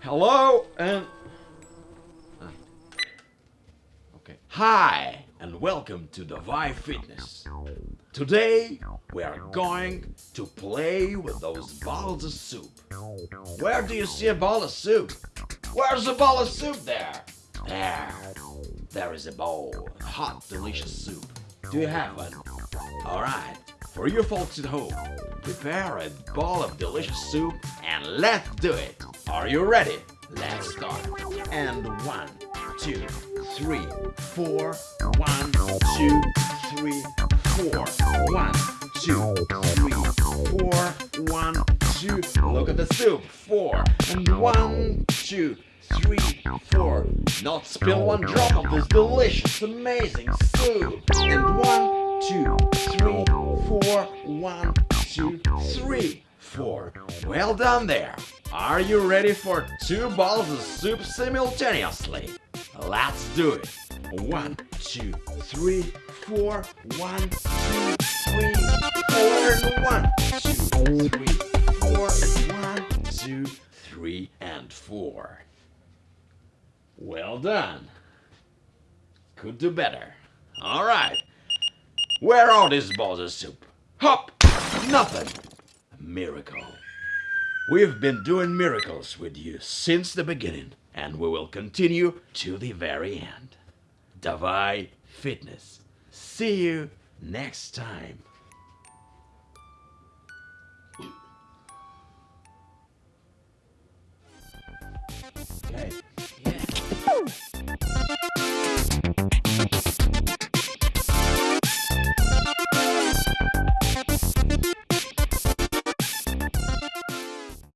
Hello and. Ah. Okay. Hi and welcome to Davai Fitness. Today we are going to play with those balls of soup. Where do you see a ball of soup? Where's a ball of soup there? There. There is a bowl. of Hot, delicious soup. Do you have one? Alright. For you folks at home, prepare a bowl of delicious soup and let's do it. Are you ready? Let's start. And one, two, three, four. One, two, three, four. One, two, three, four. One, two. Look at the soup. Four. And one, two, three, four. Not spill one drop of this delicious, amazing soup. And one, two, three, four. One, two, three, four. Well done there. Are you ready for two balls of soup simultaneously? Let's do it. One, two, three, four. One, two, three, four. And one, two, three, four. One, two, three, and four. Well done. Could do better. All right. Where are these balls of soup? Hop! Nothing. A miracle. We've been doing miracles with you since the beginning, and we will continue to the very end. Davai Fitness. See you next time.